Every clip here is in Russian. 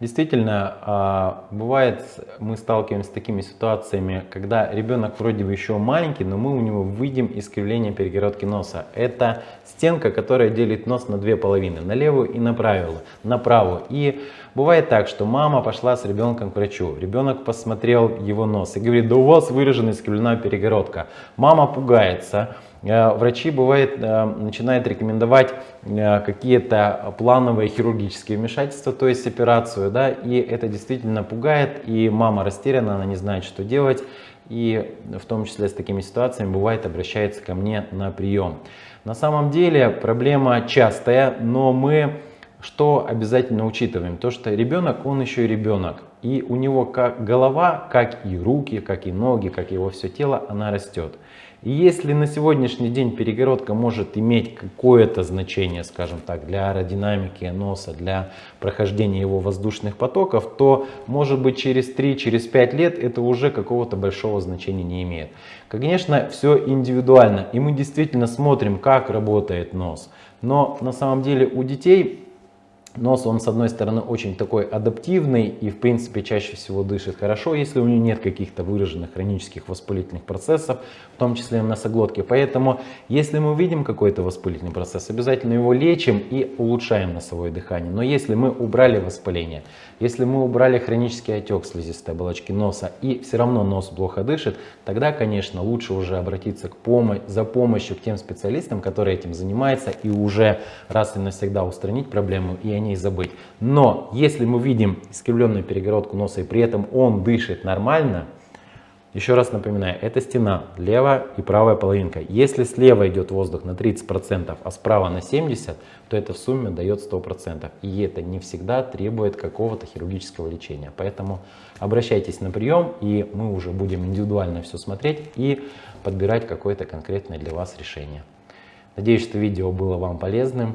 Действительно, а, бывает, мы сталкиваемся с такими ситуациями, когда ребенок вроде бы еще маленький, но мы у него видим искривление перегородки носа. Это стенка, которая делит нос на две половины, на левую и на правую. На правую. И бывает так, что мама пошла с ребенком к врачу, ребенок посмотрел его нос и говорит, да у вас выражена искривленная перегородка. Мама пугается, врачи бывает э, начинают рекомендовать э, какие-то плановые хирургические вмешательства, то есть операцию, да, и это действительно пугает, и мама растеряна, она не знает, что делать, и в том числе с такими ситуациями бывает обращается ко мне на прием. На самом деле проблема частая, но мы что обязательно учитываем? То, что ребенок, он еще и ребенок. И у него как голова, как и руки, как и ноги, как его все тело, она растет. И если на сегодняшний день перегородка может иметь какое-то значение, скажем так, для аэродинамики носа, для прохождения его воздушных потоков, то может быть через 3-5 через лет это уже какого-то большого значения не имеет. Конечно, все индивидуально, и мы действительно смотрим, как работает нос. Но на самом деле у детей Нос, он с одной стороны очень такой адаптивный и в принципе чаще всего дышит хорошо, если у него нет каких-то выраженных хронических воспалительных процессов, в том числе в носоглотке. Поэтому если мы видим какой-то воспалительный процесс, обязательно его лечим и улучшаем носовое дыхание. Но если мы убрали воспаление, если мы убрали хронический отек слизистой оболочки носа и все равно нос плохо дышит, тогда, конечно, лучше уже обратиться к помощи, за помощью к тем специалистам, которые этим занимаются и уже раз и навсегда устранить проблему и ней забыть. Но если мы видим искривленную перегородку носа и при этом он дышит нормально, еще раз напоминаю, это стена, левая и правая половинка. Если слева идет воздух на 30%, а справа на 70%, то это в сумме дает 100%. И это не всегда требует какого-то хирургического лечения. Поэтому обращайтесь на прием, и мы уже будем индивидуально все смотреть и подбирать какое-то конкретное для вас решение. Надеюсь, что видео было вам полезным.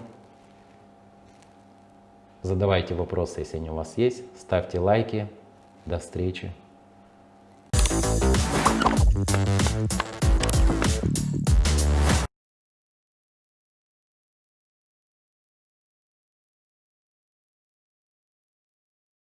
Задавайте вопросы, если они у вас есть. Ставьте лайки. До встречи. Thank you.